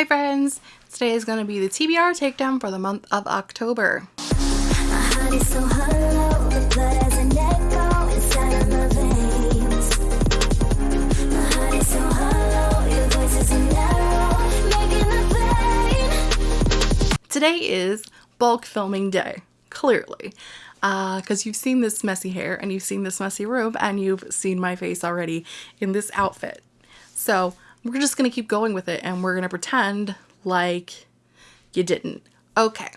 Hi friends! Today is going to be the TBR takedown for the month of October. Today is bulk filming day, clearly because uh, you've seen this messy hair and you've seen this messy robe and you've seen my face already in this outfit. So we're just going to keep going with it and we're going to pretend like you didn't. Okay.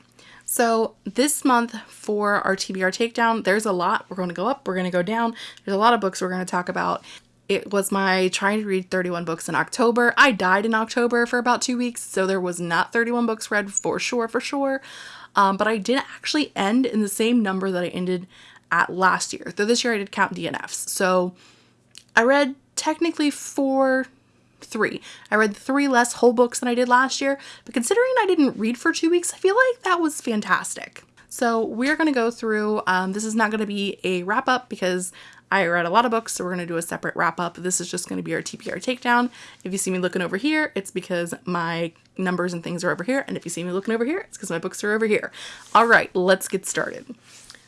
So this month for our TBR takedown, there's a lot. We're going to go up, we're going to go down. There's a lot of books we're going to talk about. It was my trying to read 31 books in October. I died in October for about two weeks, so there was not 31 books read for sure, for sure. Um, but I did actually end in the same number that I ended at last year. Though this year I did count DNFs. So I read technically four, three. I read three less whole books than I did last year, but considering I didn't read for two weeks, I feel like that was fantastic. So we're going to go through, um, this is not going to be a wrap up because I read a lot of books, so we're going to do a separate wrap up. This is just going to be our TBR takedown. If you see me looking over here, it's because my numbers and things are over here. And if you see me looking over here, it's because my books are over here. All right, let's get started.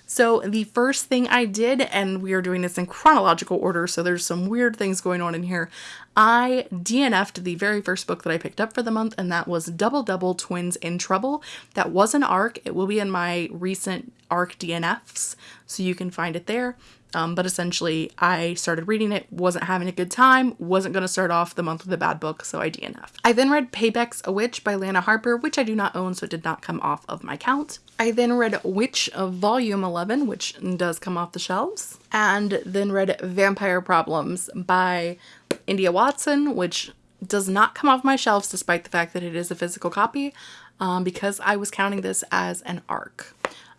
So the first thing I did, and we are doing this in chronological order, so there's some weird things going on in here. I DNF'd the very first book that I picked up for the month, and that was Double Double Twins in Trouble. That was an ARC. It will be in my recent ARC DNFs, so you can find it there. Um, but essentially, I started reading it, wasn't having a good time, wasn't going to start off the month with a bad book, so I DNF. I then read Payback's a Witch by Lana Harper, which I do not own, so it did not come off of my count. I then read Witch of Volume 11, which does come off the shelves, and then read Vampire Problems by India Watson, which does not come off my shelves despite the fact that it is a physical copy um, because I was counting this as an ARC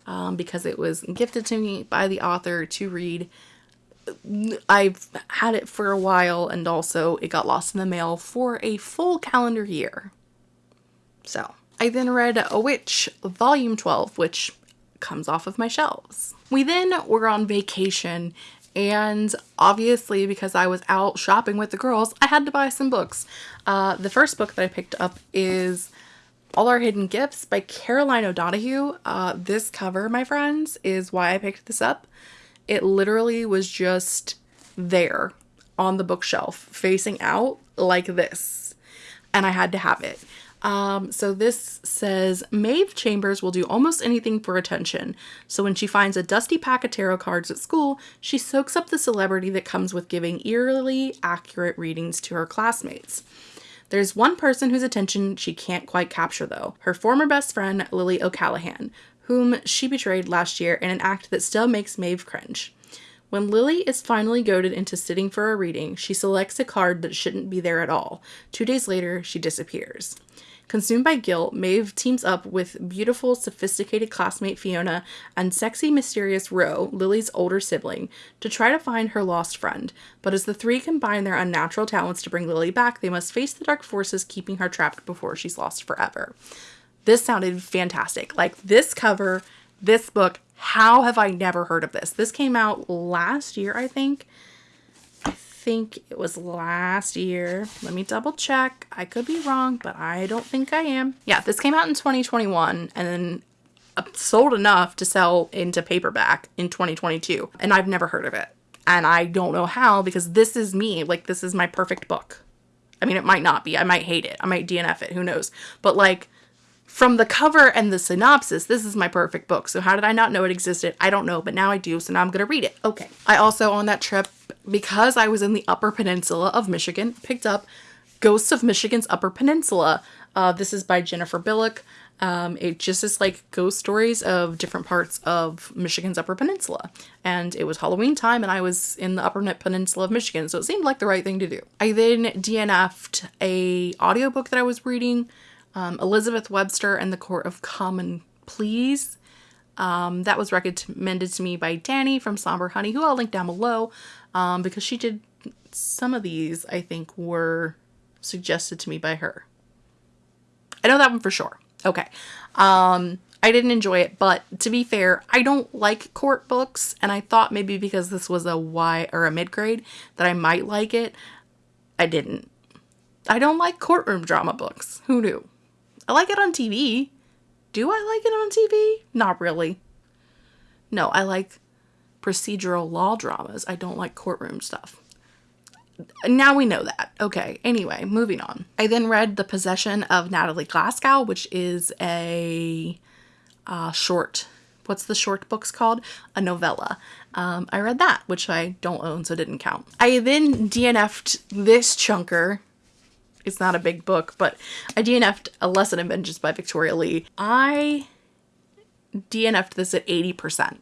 um, because it was gifted to me by the author to read. I've had it for a while and also it got lost in the mail for a full calendar year. So I then read A Witch Volume 12, which comes off of my shelves. We then were on vacation and obviously because I was out shopping with the girls, I had to buy some books. Uh, the first book that I picked up is all Our Hidden Gifts by Caroline O'Donoghue. Uh, this cover, my friends, is why I picked this up. It literally was just there on the bookshelf, facing out like this. And I had to have it. Um, so this says Maeve Chambers will do almost anything for attention. So when she finds a dusty pack of tarot cards at school, she soaks up the celebrity that comes with giving eerily accurate readings to her classmates. There's one person whose attention she can't quite capture, though her former best friend, Lily O'Callaghan, whom she betrayed last year in an act that still makes Maeve cringe. When Lily is finally goaded into sitting for a reading, she selects a card that shouldn't be there at all. Two days later, she disappears. Consumed by guilt, Maeve teams up with beautiful, sophisticated classmate Fiona and sexy, mysterious Ro, Lily's older sibling, to try to find her lost friend. But as the three combine their unnatural talents to bring Lily back, they must face the dark forces keeping her trapped before she's lost forever. This sounded fantastic. Like this cover, this book, how have I never heard of this? This came out last year, I think think it was last year. Let me double check. I could be wrong, but I don't think I am. Yeah, this came out in 2021 and then uh, sold enough to sell into paperback in 2022. And I've never heard of it. And I don't know how because this is me. Like, this is my perfect book. I mean, it might not be. I might hate it. I might DNF it. Who knows? But like, from the cover and the synopsis, this is my perfect book. So how did I not know it existed? I don't know, but now I do, so now I'm going to read it. Okay. I also, on that trip, because I was in the Upper Peninsula of Michigan, picked up Ghosts of Michigan's Upper Peninsula. Uh, this is by Jennifer Bilek. Um, it just is like ghost stories of different parts of Michigan's Upper Peninsula. And it was Halloween time and I was in the Upper Peninsula of Michigan, so it seemed like the right thing to do. I then DNF'd a audiobook that I was reading um, Elizabeth Webster and the Court of Common Pleas. Um, that was recommended to me by Danny from Somber Honey, who I'll link down below um, because she did some of these, I think, were suggested to me by her. I know that one for sure. Okay. Um, I didn't enjoy it, but to be fair, I don't like court books, and I thought maybe because this was a Y or a mid grade that I might like it. I didn't. I don't like courtroom drama books. Who knew? I like it on TV. Do I like it on TV? Not really. No, I like procedural law dramas. I don't like courtroom stuff. Now we know that. Okay, anyway, moving on. I then read The Possession of Natalie Glasgow, which is a uh, short. What's the short books called? A novella. Um, I read that, which I don't own, so it didn't count. I then DNF'd this chunker. It's not a big book, but I DNF'd A Lesson in Vengeance by Victoria Lee. I DNF'd this at 80%.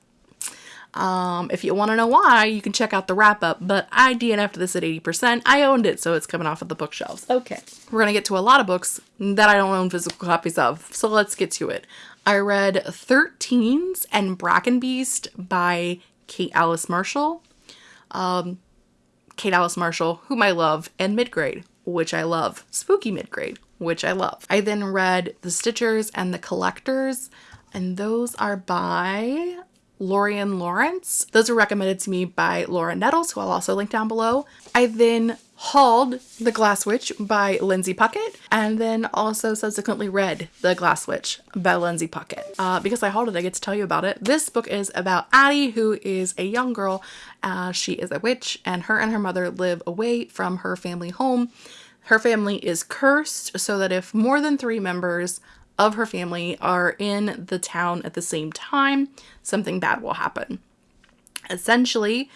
Um, if you want to know why, you can check out the wrap up, but I DNF'd this at 80%. I owned it, so it's coming off of the bookshelves. Okay. We're going to get to a lot of books that I don't own physical copies of, so let's get to it. I read 13s and Bracken Beast by Kate Alice Marshall. Um, Kate Alice Marshall, whom I love, and Midgrade, which I love. Spooky Midgrade, which I love. I then read The Stitchers and The Collectors, and those are by Lorien Lawrence. Those were recommended to me by Laura Nettles, who I'll also link down below. I then hauled The Glass Witch by Lindsay Puckett, and then also subsequently read The Glass Witch by Lindsay Puckett. Uh, because I hauled it, I get to tell you about it. This book is about Addie, who is a young girl. Uh, she is a witch, and her and her mother live away from her family home. Her family is cursed, so that if more than three members of her family are in the town at the same time, something bad will happen. Essentially,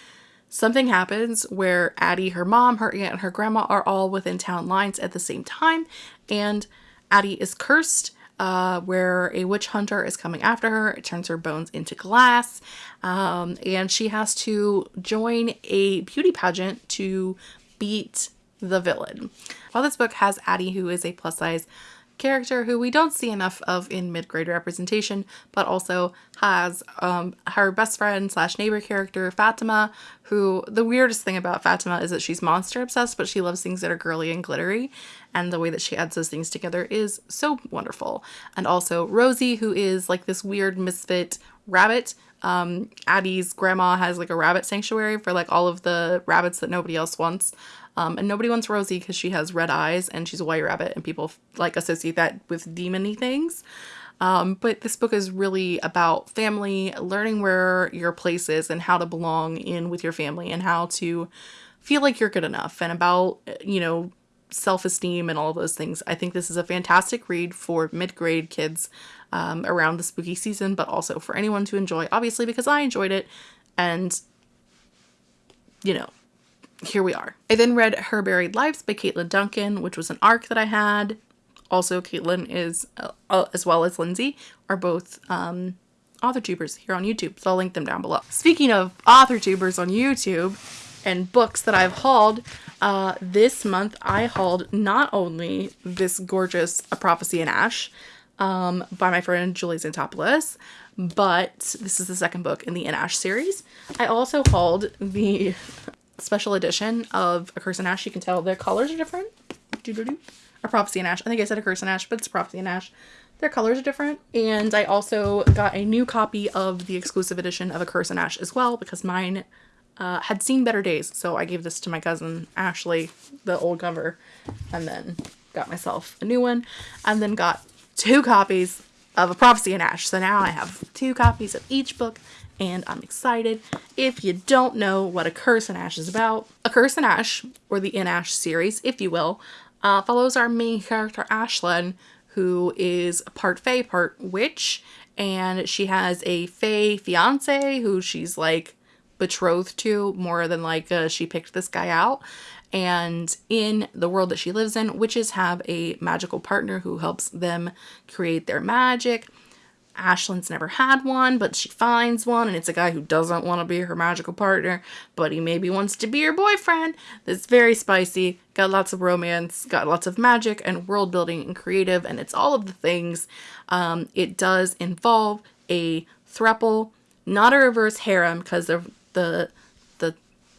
something happens where Addie, her mom, her aunt, and her grandma are all within town lines at the same time, and Addie is cursed. Uh, where a witch hunter is coming after her. It turns her bones into glass, um, and she has to join a beauty pageant to beat the villain. While this book has Addie, who is a plus size character who we don't see enough of in mid-grade representation, but also has um, her best friend slash neighbor character, Fatima, who the weirdest thing about Fatima is that she's monster obsessed, but she loves things that are girly and glittery. And the way that she adds those things together is so wonderful. And also Rosie, who is like this weird misfit rabbit um, Addie's grandma has like a rabbit sanctuary for like all of the rabbits that nobody else wants. Um, and nobody wants Rosie because she has red eyes and she's a white rabbit and people like associate that with demony things. Um, but this book is really about family, learning where your place is and how to belong in with your family and how to feel like you're good enough and about, you know, self esteem and all those things. I think this is a fantastic read for mid grade kids um, around the spooky season, but also for anyone to enjoy, obviously, because I enjoyed it. And, you know, here we are. I then read Her Buried Lives by Caitlin Duncan, which was an arc that I had. Also, Caitlin is, uh, uh, as well as Lindsay, are both um, author tubers here on YouTube, so I'll link them down below. Speaking of author tubers on YouTube and books that I've hauled, uh, this month I hauled not only this gorgeous A Prophecy in Ash um, by my friend Julie Xantopoulos, but this is the second book in the In Ash series. I also hauled the special edition of A Curse in Ash. You can tell their colors are different. Doo -doo -doo. A Prophecy in Ash. I think I said A Curse in Ash, but it's Prophecy in Ash. Their colors are different. And I also got a new copy of the exclusive edition of A Curse in Ash as well because mine uh, had seen better days. So I gave this to my cousin Ashley, the old cover, and then got myself a new one and then got two copies of A Prophecy in Ash. So now I have two copies of each book and I'm excited. If you don't know what A Curse in Ash is about, A Curse in Ash, or the In Ash series, if you will, uh, follows our main character Ashlyn, who is part Fae, part witch, and she has a Fae fiance who she's like betrothed to more than like uh, she picked this guy out. And in the world that she lives in, witches have a magical partner who helps them create their magic. Ashlyn's never had one, but she finds one, and it's a guy who doesn't want to be her magical partner, but he maybe wants to be her boyfriend. That's very spicy, got lots of romance, got lots of magic and world building and creative, and it's all of the things. Um, it does involve a thruple, not a reverse harem, because the the the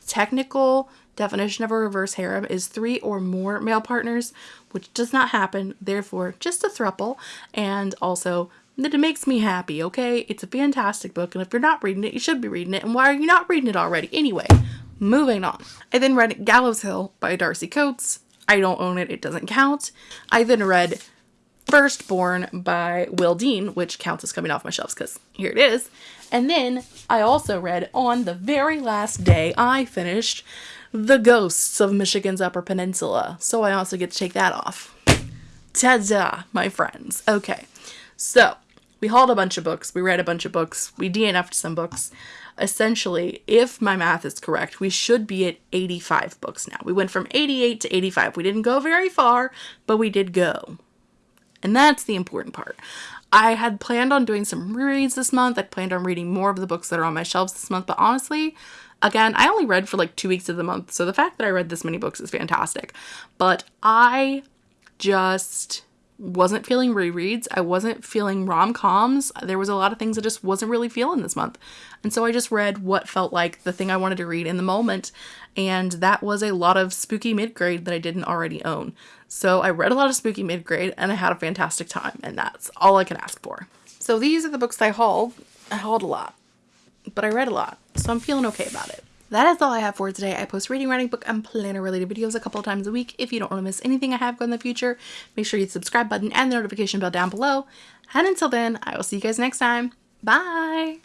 technical definition of a reverse harem is three or more male partners, which does not happen, therefore just a thruple, and also that it makes me happy, okay? It's a fantastic book, and if you're not reading it, you should be reading it, and why are you not reading it already? Anyway, moving on. I then read Gallows Hill by Darcy Coates. I don't own it, it doesn't count. I then read Firstborn by Will Dean, which counts as coming off my shelves because here it is. And then I also read on the very last day I finished The Ghosts of Michigan's Upper Peninsula. So I also get to take that off. Ta-da, my friends. Okay, so we hauled a bunch of books, we read a bunch of books, we DNF'd some books. Essentially, if my math is correct, we should be at 85 books now. We went from 88 to 85. We didn't go very far, but we did go. And that's the important part. I had planned on doing some rereads this month. I planned on reading more of the books that are on my shelves this month, but honestly, again, I only read for like two weeks of the month, so the fact that I read this many books is fantastic. But I just wasn't feeling rereads. I wasn't feeling rom coms. There was a lot of things I just wasn't really feeling this month. And so I just read what felt like the thing I wanted to read in the moment. And that was a lot of spooky mid grade that I didn't already own. So I read a lot of spooky mid grade and I had a fantastic time. And that's all I can ask for. So these are the books I hauled. I hauled a lot, but I read a lot. So I'm feeling okay about it that is all I have for today. I post reading, writing, book, and planner related videos a couple of times a week. If you don't want to miss anything I have going in the future, make sure you hit the subscribe button and the notification bell down below. And until then, I will see you guys next time. Bye!